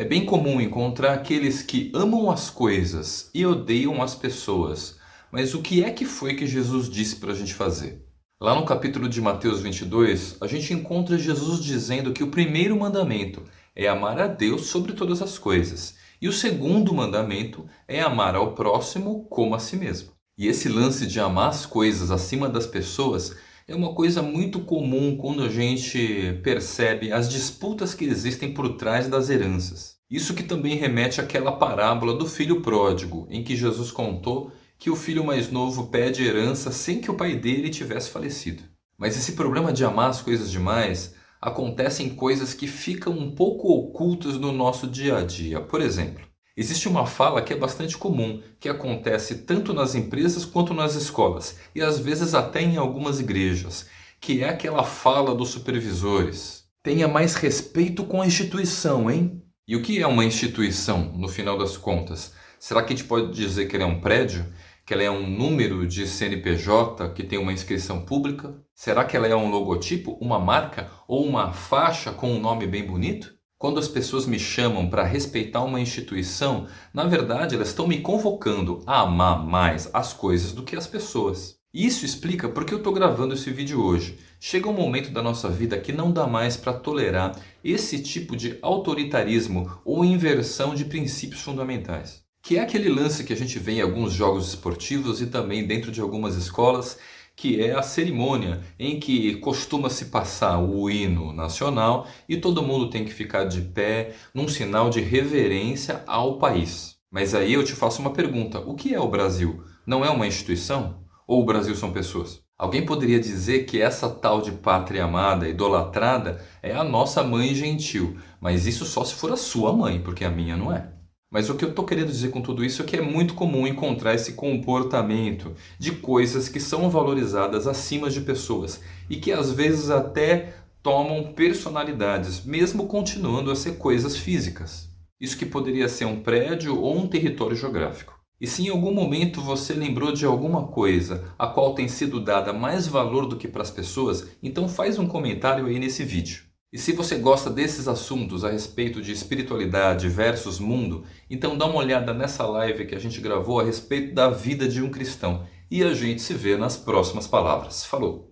É bem comum encontrar aqueles que amam as coisas e odeiam as pessoas. Mas o que é que foi que Jesus disse para a gente fazer? Lá no capítulo de Mateus 22, a gente encontra Jesus dizendo que o primeiro mandamento é amar a Deus sobre todas as coisas. E o segundo mandamento é amar ao próximo como a si mesmo. E esse lance de amar as coisas acima das pessoas é uma coisa muito comum quando a gente percebe as disputas que existem por trás das heranças. Isso que também remete àquela parábola do filho pródigo, em que Jesus contou que o filho mais novo pede herança sem que o pai dele tivesse falecido. Mas esse problema de amar as coisas demais acontece em coisas que ficam um pouco ocultas no nosso dia a dia. Por exemplo, Existe uma fala que é bastante comum, que acontece tanto nas empresas quanto nas escolas, e às vezes até em algumas igrejas, que é aquela fala dos supervisores. Tenha mais respeito com a instituição, hein? E o que é uma instituição, no final das contas? Será que a gente pode dizer que ela é um prédio? Que ela é um número de CNPJ que tem uma inscrição pública? Será que ela é um logotipo, uma marca ou uma faixa com um nome bem bonito? Quando as pessoas me chamam para respeitar uma instituição, na verdade elas estão me convocando a amar mais as coisas do que as pessoas. Isso explica porque eu estou gravando esse vídeo hoje. Chega um momento da nossa vida que não dá mais para tolerar esse tipo de autoritarismo ou inversão de princípios fundamentais. Que é aquele lance que a gente vê em alguns jogos esportivos e também dentro de algumas escolas que é a cerimônia em que costuma se passar o hino nacional e todo mundo tem que ficar de pé num sinal de reverência ao país. Mas aí eu te faço uma pergunta, o que é o Brasil? Não é uma instituição? Ou o Brasil são pessoas? Alguém poderia dizer que essa tal de pátria amada, idolatrada, é a nossa mãe gentil, mas isso só se for a sua mãe, porque a minha não é. Mas o que eu estou querendo dizer com tudo isso é que é muito comum encontrar esse comportamento de coisas que são valorizadas acima de pessoas e que às vezes até tomam personalidades, mesmo continuando a ser coisas físicas. Isso que poderia ser um prédio ou um território geográfico. E se em algum momento você lembrou de alguma coisa a qual tem sido dada mais valor do que para as pessoas, então faz um comentário aí nesse vídeo. E se você gosta desses assuntos a respeito de espiritualidade versus mundo, então dá uma olhada nessa live que a gente gravou a respeito da vida de um cristão. E a gente se vê nas próximas palavras. Falou!